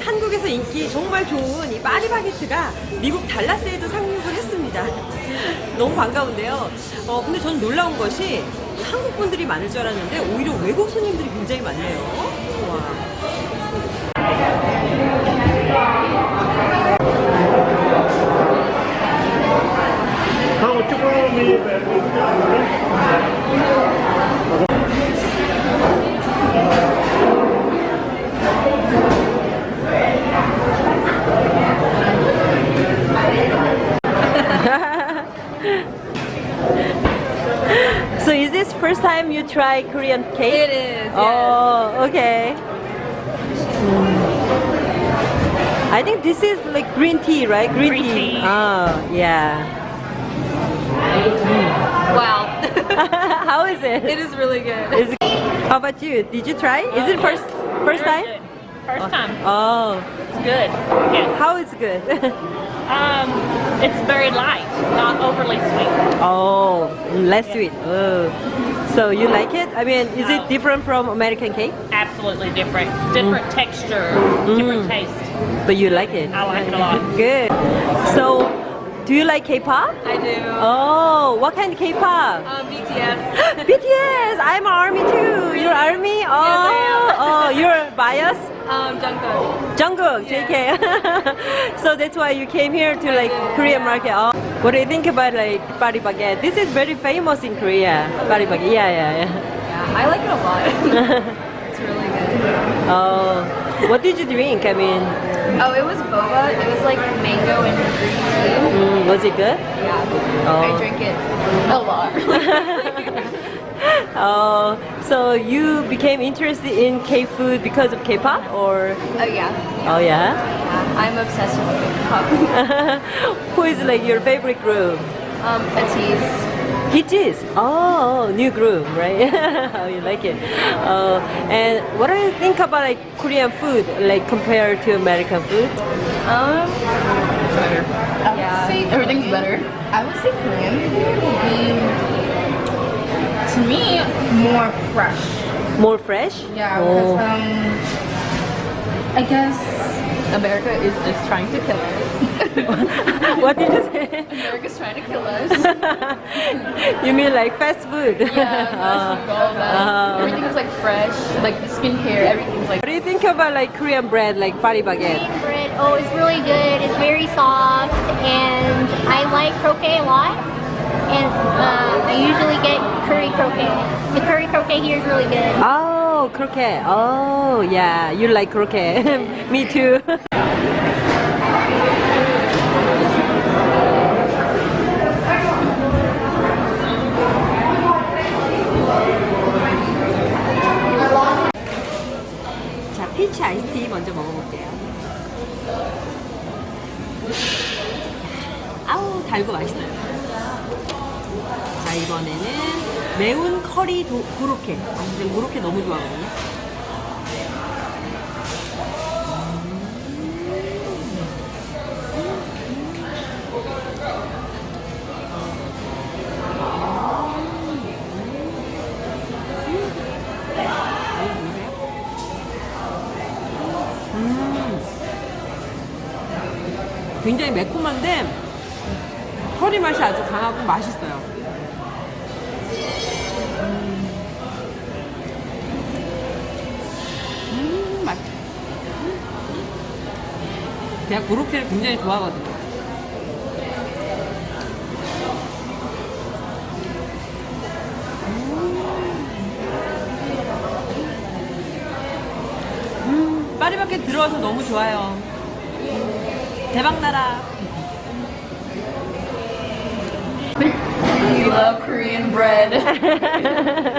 한국에서 인기 정말 좋은 이 파리바게트가 미국 달라스에도 상륙을 했습니다. 너무 반가운데요. 어, 근데 저는 놀라운 것이 한국 분들이 많을 줄 알았는데 오히려 외국 손님들이 굉장히 많네요. 와. This first time you try Korean cake? It is, yes. Oh, okay. I think this is like green tea, right? Green, Green tea. Oh, yeah. Wow. How is it? it is really good. Is it- How about you? Did you try? Is it uh, first first Very time? First time. Oh, It's good. Yes. how is it good? Um, it's very light, not overly sweet. oh, less sweet. Oh. So you like it? I mean, is it different from American cake? Absolutely different. Different texture, different taste. But you like it? I like it a lot. Good. So, do you like K-pop? I do. Oh, what kind of K-pop? Um, BTS. BTS. I'm army too. You're army? Oh, Yes, oh, you're bias. Um, Jungkook. Jungkook, JK. so that's why you came here to like Korean market. Oh. What do you think about like Paris Baguette? This is very famous in Korea. Paris Baguette. Yeah, yeah, yeah. Yeah, I like it a lot. it's really good. Oh, what did you drink? I mean, Oh, it was boba. It was like mango and green tea. mm, was it good? Yeah. Oh. I drink it a lot. Oh, so you became interested in K-food because of K-pop, or? oh yeah. Oh yeah. Yeah. I'm obsessed with K-pop. Who is like your favorite group? Um, Ateez. BTS. Oh, new group, right? How you like it? Uh, and what do you think about like Korean food, like compared to American food? Um, better. Yeah. everything's better. I would say Korean food would be, to me, more fresh. More fresh? Yeah, because Oh. um, I guess America is just trying to kill us. what did you say? America's trying to kill us. you mean like fast food? Yeah, fast food, all that. Uh, Everything's like fresh, like the skincare, everything's like what do you think about like Korean bread, like Paris baguette? Korean bread, oh, it's really good. It's very soft, and I like croquet a lot. And uh, I usually get curry croquet. The curry croquet here is really good. Oh, croquet. Oh, yeah. You like croquet. Me too. 자, 피치 아이스티 먼저 먹어볼게요. 아우, 달고 맛있어요. 자, 이번에는 매운 커리 도, 고로케. 아, 근데 고로케 너무 좋아하거든요. 굉장히 매콤한데 커리 맛이 아주 강하고 맛있어요. 음, 맛. 제가 고로케를 굉장히 좋아하거든요. 음, 파리바켓 들어와서 너무 좋아요. 대박나라. We love Korean bread.